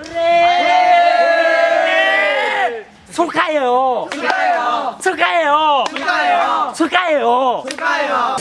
네. 축하해요. 축하해요. 축하해요. 축하해요. 축하해요. 축하해요.